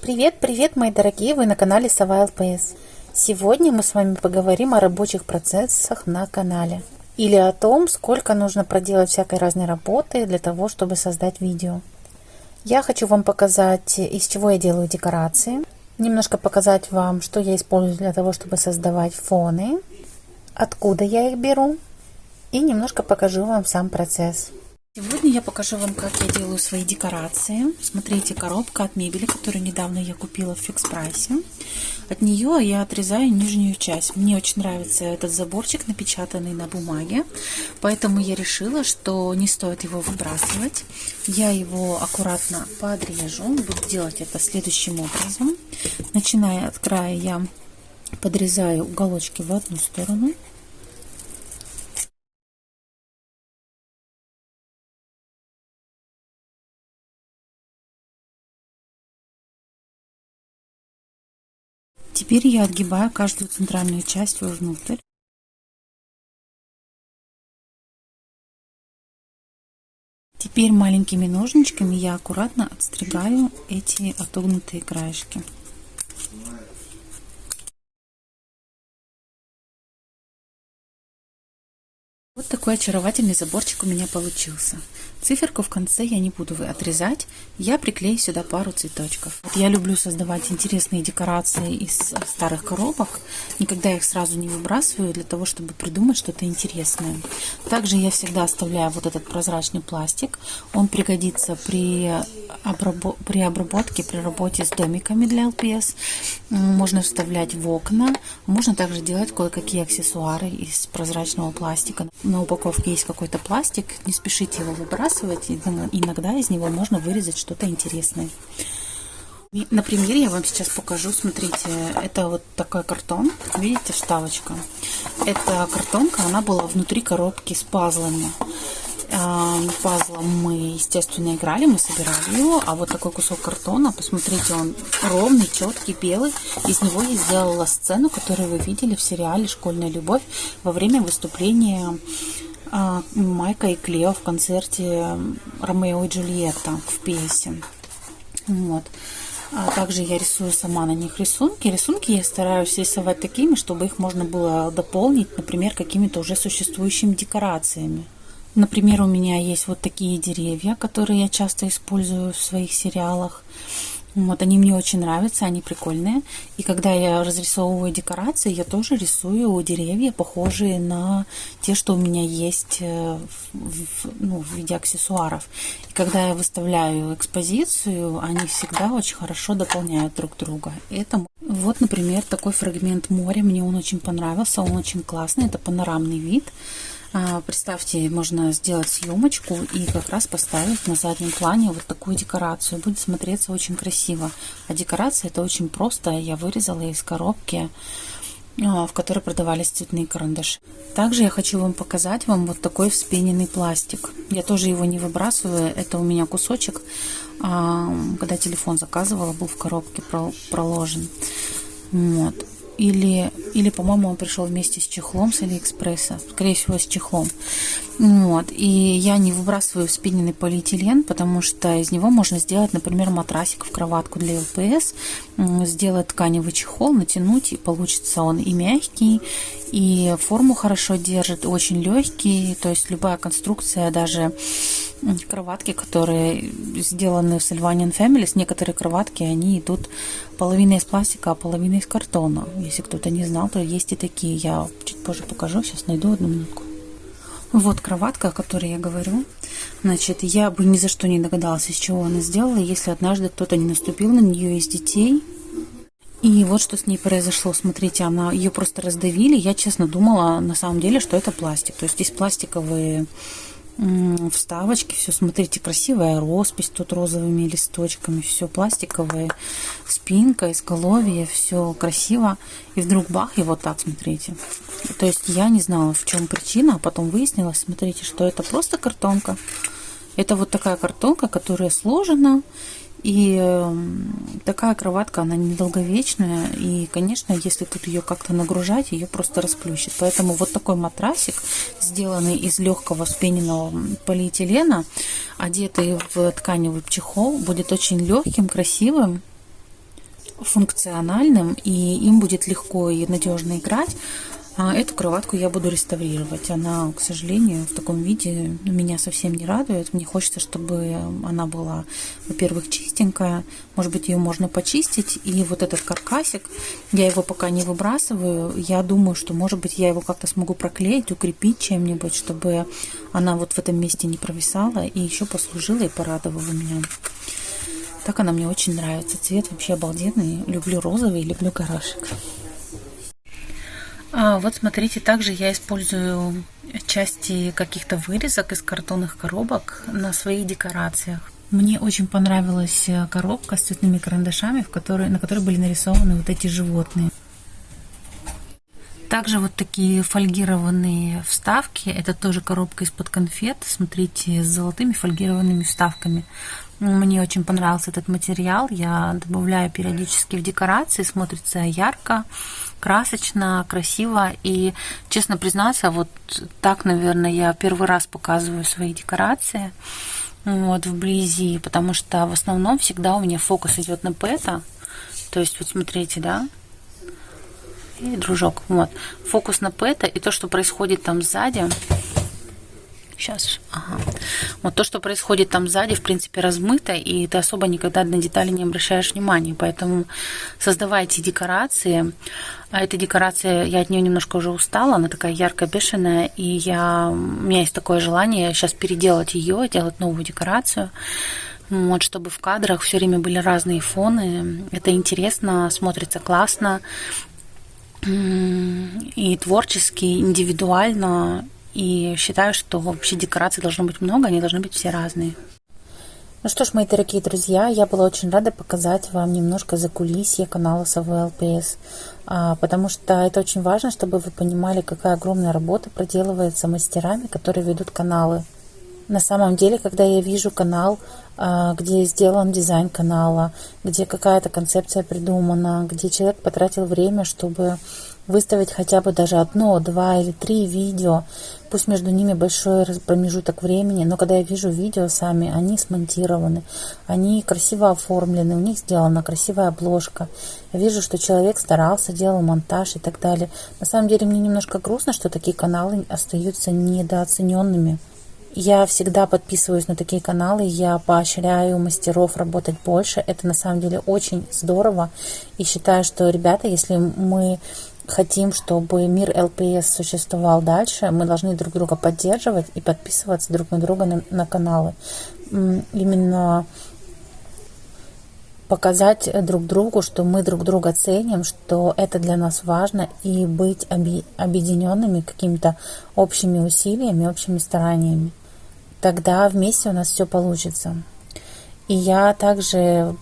Привет, привет, мои дорогие, вы на канале Сова ЛПС. Сегодня мы с вами поговорим о рабочих процессах на канале. Или о том, сколько нужно проделать всякой разной работы для того, чтобы создать видео. Я хочу вам показать, из чего я делаю декорации. Немножко показать вам, что я использую для того, чтобы создавать фоны. Откуда я их беру. И немножко покажу вам сам процесс. Сегодня я покажу вам, как я делаю свои декорации. Смотрите, коробка от мебели, которую недавно я купила в фикс прайсе. От нее я отрезаю нижнюю часть. Мне очень нравится этот заборчик, напечатанный на бумаге. Поэтому я решила, что не стоит его выбрасывать. Я его аккуратно подрежу. Буду делать это следующим образом. Начиная от края я подрезаю уголочки в одну сторону. Теперь я отгибаю каждую центральную часть вовнутрь. Теперь маленькими ножничками я аккуратно отстригаю эти отогнутые краешки. Вот такой очаровательный заборчик у меня получился. Циферку в конце я не буду отрезать, я приклею сюда пару цветочков. Вот я люблю создавать интересные декорации из старых коробок, никогда их сразу не выбрасываю для того, чтобы придумать что-то интересное. Также я всегда оставляю вот этот прозрачный пластик, он пригодится при, обрабо при обработке, при работе с домиками для ЛПС. Можно вставлять в окна, можно также делать кое-какие аксессуары из прозрачного пластика. На упаковке есть какой-то пластик, не спешите его выбрасывать. Иногда из него можно вырезать что-то интересное. На примере я вам сейчас покажу. Смотрите, это вот такой картон. Видите, вставочка. Эта картонка, она была внутри коробки с пазлами. А, пазлом мы, естественно, играли, мы собирали его. А вот такой кусок картона, посмотрите, он ровный, четкий, белый. Из него я сделала сцену, которую вы видели в сериале «Школьная любовь» во время выступления а, Майка и Клео в концерте Ромео и Джульетта в пьесе. Вот. А также я рисую сама на них рисунки. Рисунки я стараюсь рисовать такими, чтобы их можно было дополнить, например, какими-то уже существующими декорациями. Например, у меня есть вот такие деревья, которые я часто использую в своих сериалах. Вот, они мне очень нравятся, они прикольные. И когда я разрисовываю декорации, я тоже рисую деревья, похожие на те, что у меня есть э, в, ну, в виде аксессуаров. И когда я выставляю экспозицию, они всегда очень хорошо дополняют друг друга. Это вот, например, такой фрагмент моря. Мне он очень понравился, он очень классный. Это панорамный вид. А, представьте, можно сделать съемочку и как раз поставить на заднем плане вот такую декорацию. Будет смотреться очень красиво. А декорация это очень просто. Я вырезала из коробки а, в которой продавались цветные карандаши. Также я хочу вам показать вам вот такой вспененный пластик. Я тоже его не выбрасываю, это у меня кусочек, а, когда телефон заказывала, был в коробке проложен. Вот или, или по-моему, он пришел вместе с чехлом с Алиэкспресса, скорее всего, с чехлом. Вот. И я не выбрасываю спиненный полиэтилен, потому что из него можно сделать, например, матрасик в кроватку для ЛПС, сделать тканевый чехол, натянуть, и получится он и мягкий, и форму хорошо держит, очень легкий, то есть любая конструкция, даже кроватки, которые сделаны в Sylvanian Families, некоторые кроватки, они идут половина из пластика, а половина из картона. Если кто-то не знал, то есть и такие. Я чуть позже покажу, сейчас найду одну минутку. Вот кроватка, о которой я говорю. Значит, я бы ни за что не догадалась, из чего она сделала, если однажды кто-то не наступил на нее из детей. И вот что с ней произошло. Смотрите, она ее просто раздавили. Я, честно, думала на самом деле, что это пластик. То есть здесь пластиковые вставочки, все, смотрите, красивая роспись тут розовыми листочками, все пластиковое, спинка, изголовье, все красиво. И вдруг бах, и вот так, смотрите. То есть я не знала, в чем причина, а потом выяснилось, смотрите, что это просто картонка. Это вот такая картонка, которая сложена, И эм, такая кроватка, она недолговечная. И, конечно, если тут ее как-то нагружать, ее просто расплющит. Поэтому вот такой матрасик, сделанный из легкого спененного полиэтилена, одетый в тканевый чехол, будет очень легким, красивым функциональным, и им будет легко и надежно играть. А эту кроватку я буду реставрировать. Она, к сожалению, в таком виде меня совсем не радует. Мне хочется, чтобы она была, во-первых, чистенькая. Может быть, ее можно почистить. И вот этот каркасик, я его пока не выбрасываю. Я думаю, что, может быть, я его как-то смогу проклеить, укрепить чем-нибудь, чтобы она вот в этом месте не провисала и еще послужила и порадовала меня. Так она мне очень нравится. Цвет вообще обалденный. Люблю розовый, люблю горошек. А, вот смотрите, также я использую части каких-то вырезок из картонных коробок на своих декорациях. Мне очень понравилась коробка с цветными карандашами, в которой, на которой были нарисованы вот эти животные. Также вот такие фольгированные вставки. Это тоже коробка из-под конфет. Смотрите, с золотыми фольгированными вставками. Мне очень понравился этот материал. Я добавляю периодически в декорации. Смотрится ярко, красочно, красиво. И, честно признаться, вот так, наверное, я первый раз показываю свои декорации вот, вблизи, потому что в основном всегда у меня фокус идет на пэта. То есть, вот смотрите, да, дружок, вот, фокус на пэта и то, что происходит там сзади, Сейчас, ага. Вот то, что происходит там сзади, в принципе, размыто, и ты особо никогда на детали не обращаешь внимания. Поэтому создавайте декорации. А эта декорация, я от нее немножко уже устала, она такая ярко бешеная, и я, у меня есть такое желание сейчас переделать ее, делать новую декорацию. Вот, чтобы в кадрах все время были разные фоны. Это интересно, смотрится классно и творчески, индивидуально, и считаю, что вообще декораций должно быть много, они должны быть все разные. Ну что ж, мои дорогие друзья, я была очень рада показать вам немножко за кулисье канала СВ ЛПС, а, потому что это очень важно, чтобы вы понимали, какая огромная работа проделывается мастерами, которые ведут каналы. На самом деле, когда я вижу канал, а, где сделан дизайн канала, где какая-то концепция придумана, где человек потратил время, чтобы выставить хотя бы даже одно, два или три видео, пусть между ними большой промежуток времени, но когда я вижу видео сами, они смонтированы, они красиво оформлены, у них сделана красивая обложка. Я вижу, что человек старался, делал монтаж и так далее. На самом деле мне немножко грустно, что такие каналы остаются недооцененными. Я всегда подписываюсь на такие каналы, я поощряю мастеров работать больше. Это на самом деле очень здорово. И считаю, что, ребята, если мы хотим, чтобы мир ЛПС существовал дальше, мы должны друг друга поддерживать и подписываться друг на друга на, на каналы. Именно показать друг другу, что мы друг друга ценим, что это для нас важно, и быть объединенными какими-то общими усилиями, общими стараниями. Тогда вместе у нас все получится. И я также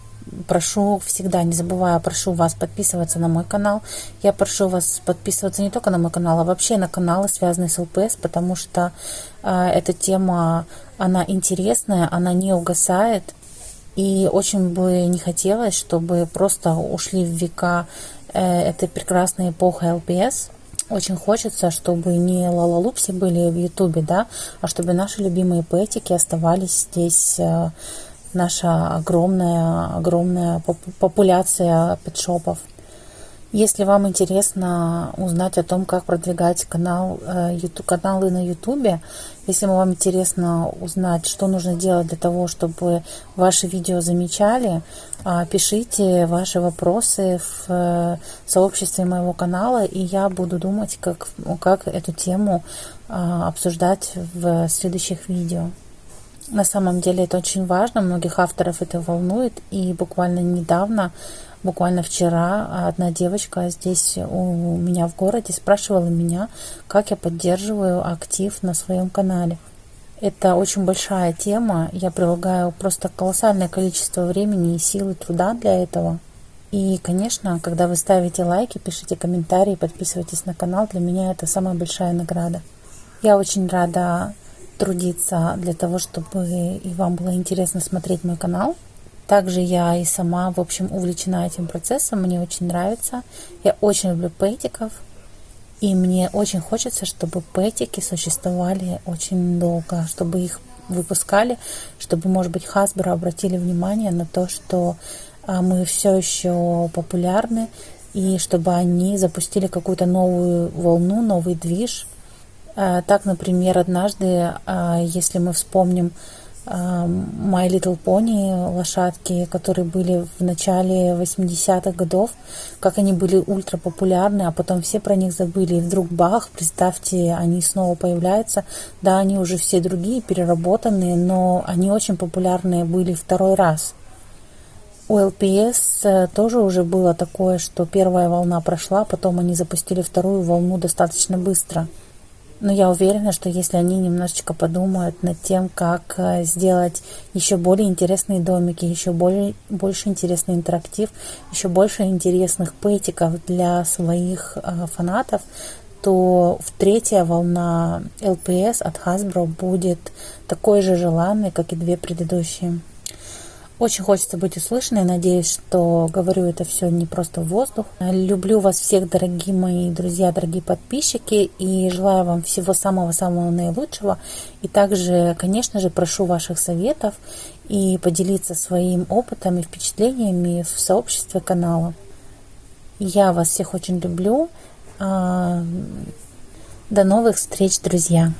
прошу всегда, не забывая, прошу вас подписываться на мой канал. Я прошу вас подписываться не только на мой канал, а вообще на каналы, связанные с ЛПС, потому что э, эта тема, она интересная, она не угасает. И очень бы не хотелось, чтобы просто ушли в века э, этой прекрасной эпохи ЛПС. Очень хочется, чтобы не лалалупси были в Ютубе, да, а чтобы наши любимые пэтики оставались здесь э, наша огромная, огромная популяция петшопов. Если вам интересно узнать о том, как продвигать канал, YouTube, э, каналы на YouTube, если вам интересно узнать, что нужно делать для того, чтобы ваши видео замечали, а, пишите ваши вопросы в э, сообществе моего канала, и я буду думать, как, как эту тему а, обсуждать в следующих видео. На самом деле это очень важно, многих авторов это волнует. И буквально недавно, буквально вчера, одна девочка здесь у меня в городе спрашивала меня, как я поддерживаю актив на своем канале. Это очень большая тема. Я прилагаю просто колоссальное количество времени и сил и труда для этого. И, конечно, когда вы ставите лайки, пишите комментарии, подписывайтесь на канал, для меня это самая большая награда. Я очень рада трудиться для того, чтобы и вам было интересно смотреть мой канал. Также я и сама, в общем, увлечена этим процессом, мне очень нравится. Я очень люблю пэтиков, и мне очень хочется, чтобы пэтики существовали очень долго, чтобы их выпускали, чтобы, может быть, Hasbro обратили внимание на то, что а, мы все еще популярны, и чтобы они запустили какую-то новую волну, новый движ. А, так, например, однажды, а, если мы вспомним My Little Pony лошадки, которые были в начале 80-х годов, как они были ультра популярны, а потом все про них забыли. И вдруг бах, представьте, они снова появляются. Да, они уже все другие, переработанные, но они очень популярные были второй раз. У э, тоже уже было такое, что первая волна прошла, потом они запустили вторую волну достаточно быстро – но я уверена, что если они немножечко подумают над тем, как э, сделать еще более интересные домики, еще более, больше интересный интерактив, еще больше интересных пэтиков для своих э, фанатов, то в третья волна LPS от Hasbro будет такой же желанной, как и две предыдущие. Очень хочется быть услышанной. Надеюсь, что говорю это все не просто в воздух. Люблю вас всех, дорогие мои друзья, дорогие подписчики. И желаю вам всего самого-самого наилучшего. И также, конечно же, прошу ваших советов и поделиться своим опытом и впечатлениями в сообществе канала. Я вас всех очень люблю. А, до новых встреч, друзья!